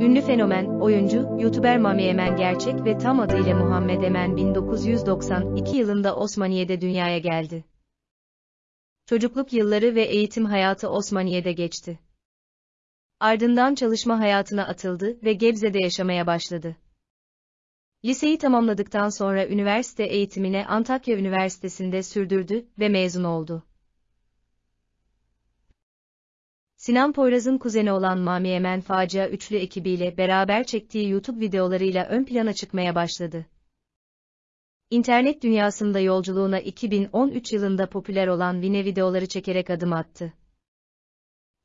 Ünlü fenomen, oyuncu, YouTuber Mami Emen gerçek ve tam adıyla Muhammed Emen 1992 yılında Osmaniye'de dünyaya geldi. Çocukluk yılları ve eğitim hayatı Osmaniye'de geçti. Ardından çalışma hayatına atıldı ve Gebze'de yaşamaya başladı. Liseyi tamamladıktan sonra üniversite eğitimine Antakya Üniversitesi'nde sürdürdü ve mezun oldu. Sinan Poyraz'ın kuzeni olan Mami Emen Facia Üçlü ekibiyle beraber çektiği YouTube videolarıyla ön plana çıkmaya başladı. İnternet dünyasında yolculuğuna 2013 yılında popüler olan Vine videoları çekerek adım attı.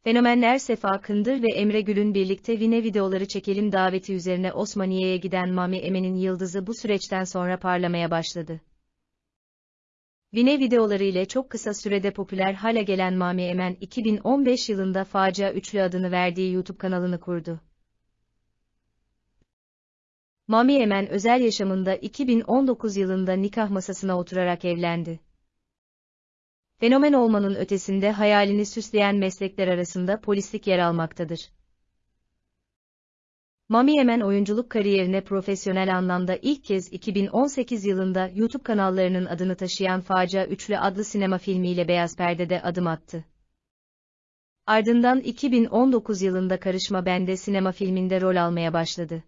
Fenomenler Sefa Kındır ve Emre Gül'ün birlikte Vine videoları çekelim daveti üzerine Osmaniye'ye giden Mami Emen'in yıldızı bu süreçten sonra parlamaya başladı. Vine videoları ile çok kısa sürede popüler hale gelen Mami Emen 2015 yılında Facia Üçlü adını verdiği YouTube kanalını kurdu. Mami Emen özel yaşamında 2019 yılında nikah masasına oturarak evlendi. Fenomen olmanın ötesinde hayalini süsleyen meslekler arasında polislik yer almaktadır. Mami Emen oyunculuk kariyerine profesyonel anlamda ilk kez 2018 yılında YouTube kanallarının adını taşıyan Facia Üçlü adlı sinema filmiyle Beyaz Perde'de adım attı. Ardından 2019 yılında Karışma Bende sinema filminde rol almaya başladı.